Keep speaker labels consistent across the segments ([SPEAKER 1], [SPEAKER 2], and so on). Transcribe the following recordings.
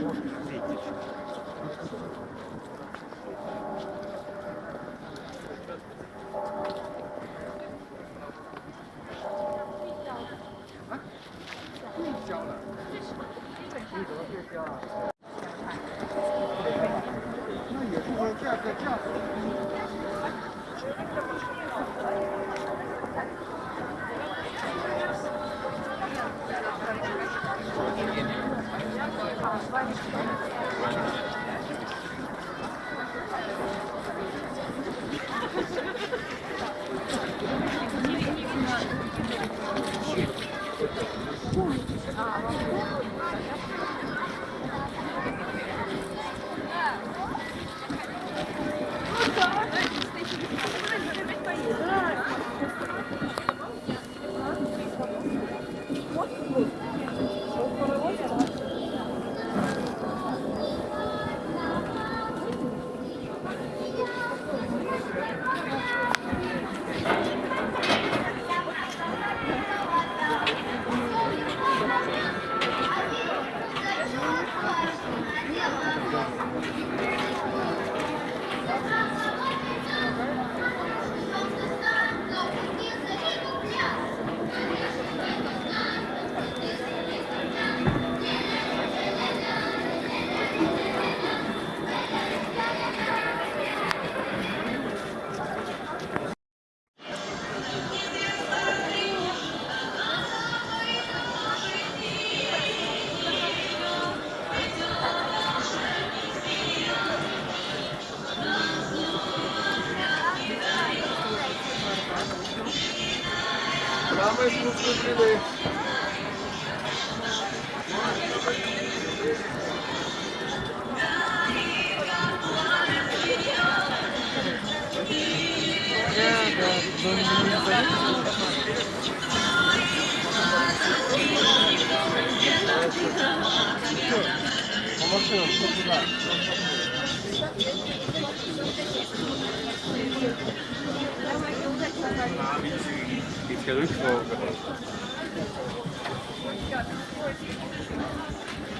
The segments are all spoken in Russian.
[SPEAKER 1] 啊，了。那也是个
[SPEAKER 2] 价格降。По машинам, что туда?
[SPEAKER 3] Gibt es keine Rückfragen? Oh,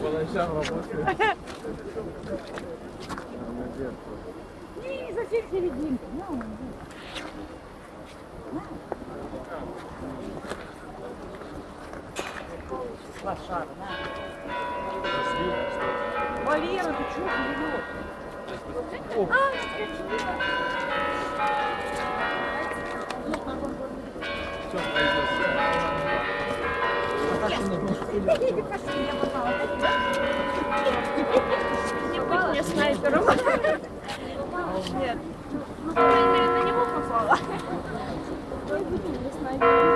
[SPEAKER 2] По ночам работает.
[SPEAKER 4] Не зачем серединка? Лошара, на. Валера, ты чего живешь?
[SPEAKER 3] Не будь мне снайпером. Нет. Ну, по крайней мере, на него попала. Не снайпером.